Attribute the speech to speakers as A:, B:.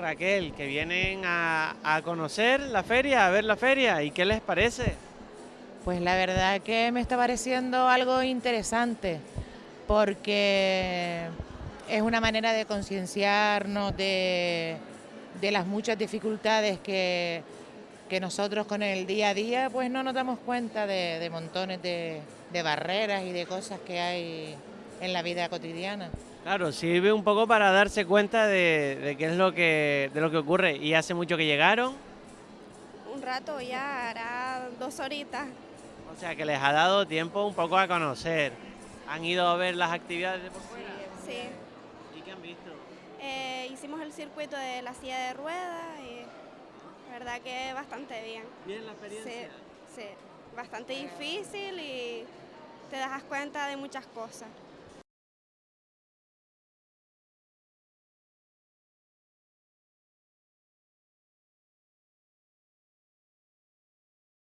A: Raquel, que vienen a, conocer la feria, a ver la feria, ¿y qué les parece?
B: Pues la verdad que me está pareciendo algo interesante, porque es una manera de concienciarnos de, las muchas dificultades que, que nosotros con el día a día pues no nos damos cuenta de, montones de barreras y de cosas que hay en la vida cotidiana.
A: Claro, sirve un poco para darse cuenta de, de qué es lo que, de lo que ocurre. ¿Y hace mucho que llegaron?
C: Un rato ya, hará dos horitas.
A: O sea, que les ha dado tiempo un poco a conocer. ¿Han ido a ver las actividades de por fuera?
C: Sí.
A: ¿Y qué han visto?
C: Eh, hicimos el circuito de la silla de ruedas y la verdad que bastante bien.
A: ¿Bien la experiencia?
C: Sí, sí. Bastante difícil y te das cuenta de muchas cosas.